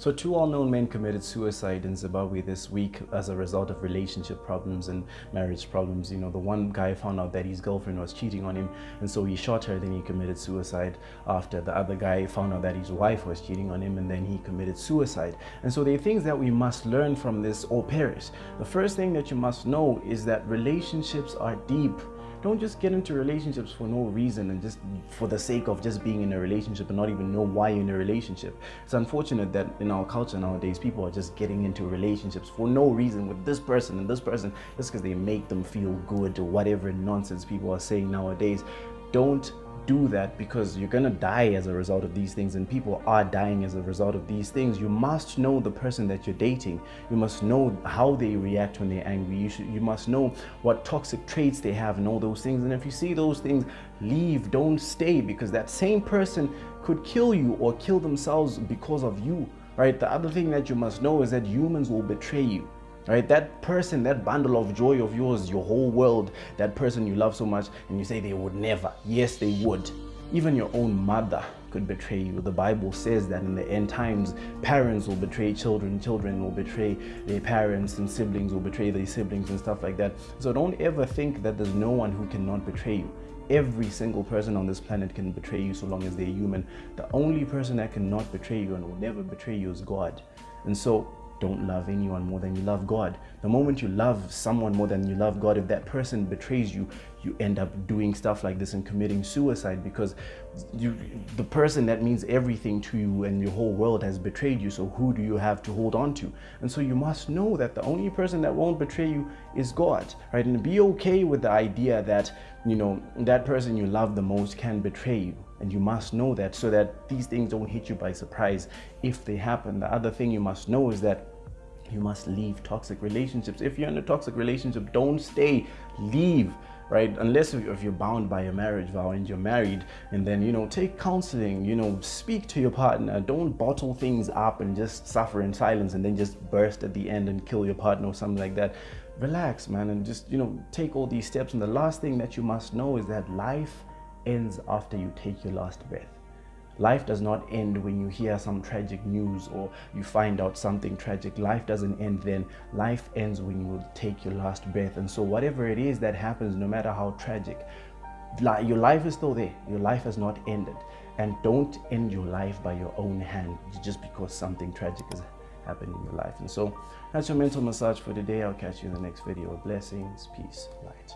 So two well-known men committed suicide in Zimbabwe this week as a result of relationship problems and marriage problems. You know, the one guy found out that his girlfriend was cheating on him and so he shot her, then he committed suicide after. The other guy found out that his wife was cheating on him and then he committed suicide. And so there are things that we must learn from this or perish. The first thing that you must know is that relationships are deep don't just get into relationships for no reason and just for the sake of just being in a relationship and not even know why you're in a relationship. It's unfortunate that in our culture nowadays, people are just getting into relationships for no reason with this person and this person just because they make them feel good or whatever nonsense people are saying nowadays. Don't do that because you're gonna die as a result of these things and people are dying as a result of these things. You must know the person that you're dating. You must know how they react when they're angry. You should you must know what toxic traits they have and all those things. And if you see those things leave. Don't stay because that same person could kill you or kill themselves because of you right? The other thing that you must know is that humans will betray you right? That person that bundle of joy of yours your whole world that person you love so much and you say they would never. Yes they would. Even your own mother could betray you. The bible says that in the end times parents will betray children children will betray their parents and siblings will betray their siblings and stuff like that. So don't ever think that there's no one who cannot betray you. Every single person on this planet can betray you so long as they're human. The only person that cannot betray you and will never betray you is god. And so don't love anyone more than you love God. The moment you love someone more than you love God, if that person betrays you, you end up doing stuff like this and committing suicide because you, the person that means everything to you and your whole world has betrayed you. So who do you have to hold on to? And so you must know that the only person that won't betray you is God, right? And be okay with the idea that, you know, that person you love the most can betray you and you must know that so that these things don't hit you by surprise. If they happen the other thing you must know is that you must leave toxic relationships. If you're in a toxic relationship don't stay. Leave right? Unless if you're bound by a marriage vow and you're married and then you know take counseling you know speak to your partner. Don't bottle things up and just suffer in silence and then just burst at the end and kill your partner or something like that. Relax man and just you know take all these steps. And the last thing that you must know is that life ends after you take your last breath Life does not end when you hear some tragic news or you find out something tragic. Life doesn't end then. Life ends when you take your last breath. And so whatever it is that happens, no matter how tragic, your life is still there. Your life has not ended. And don't end your life by your own hand just because something tragic has happened in your life. And so that's your mental massage for today. I'll catch you in the next video. Blessings, peace, light.